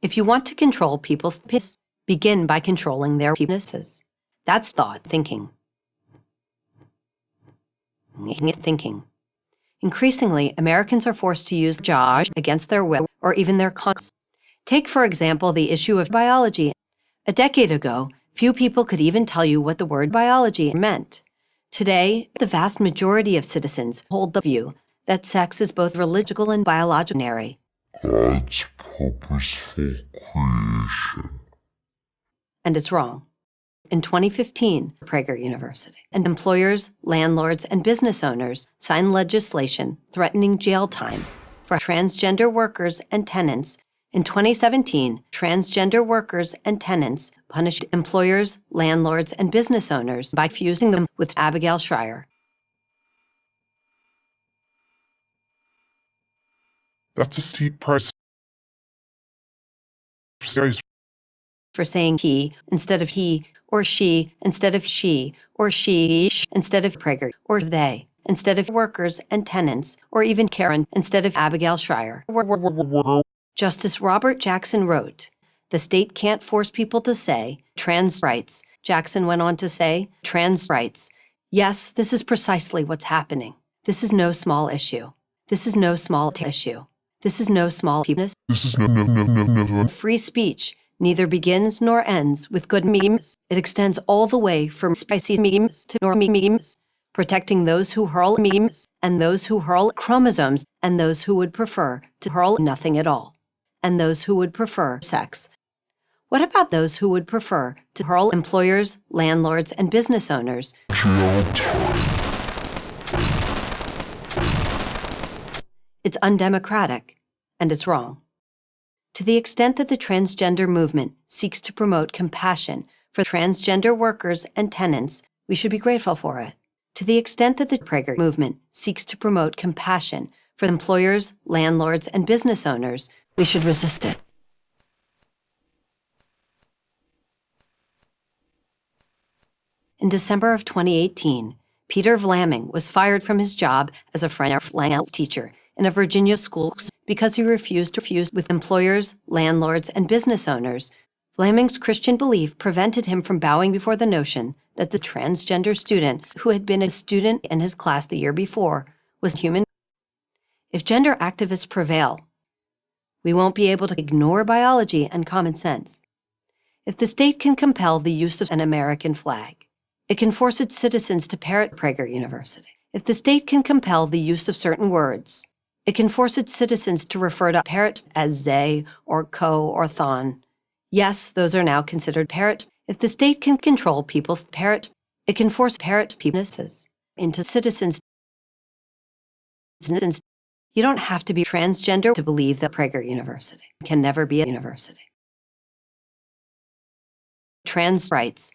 If you want to control people's piss, begin by controlling their penises. That's thought thinking. Thinking. Increasingly, Americans are forced to use Josh against their will or even their conscience. Take, for example, the issue of biology. A decade ago, few people could even tell you what the word biology meant. Today, the vast majority of citizens hold the view that sex is both religious and biological. God's purposeful creation. And it's wrong. In 2015, Prager University and employers, landlords, and business owners signed legislation threatening jail time for transgender workers and tenants. In 2017, transgender workers and tenants punished employers, landlords, and business owners by fusing them with Abigail Shrier. That's a steep price. For saying he instead of he, or she instead of she, or she instead of Prager, or they instead of workers and tenants, or even Karen instead of Abigail Shrier. Justice Robert Jackson wrote, The state can't force people to say trans rights. Jackson went on to say, trans rights. Yes, this is precisely what's happening. This is no small issue. This is no small issue. This is no small penis. This is no, no, no, no, no, no. Free speech neither begins nor ends with good memes. It extends all the way from spicy memes to normie memes, protecting those who hurl memes and those who hurl chromosomes and those who would prefer to hurl nothing at all, and those who would prefer sex. What about those who would prefer to hurl employers, landlords, and business owners? It's undemocratic, and it's wrong. To the extent that the transgender movement seeks to promote compassion for transgender workers and tenants, we should be grateful for it. To the extent that the Prager movement seeks to promote compassion for employers, landlords, and business owners, we should resist it. In December of 2018, Peter Vlaming was fired from his job as a French language teacher in a Virginia school because he refused to fuse with employers, landlords, and business owners. Vlaming's Christian belief prevented him from bowing before the notion that the transgender student who had been a student in his class the year before was human. If gender activists prevail, we won't be able to ignore biology and common sense. If the state can compel the use of an American flag, it can force its citizens to parrot Prager University. If the state can compel the use of certain words, it can force its citizens to refer to parrots as they or co or thon. Yes, those are now considered parrots. If the state can control people's parrots, it can force parrot penises into citizens. You don't have to be transgender to believe that Prager University can never be a university. Trans rights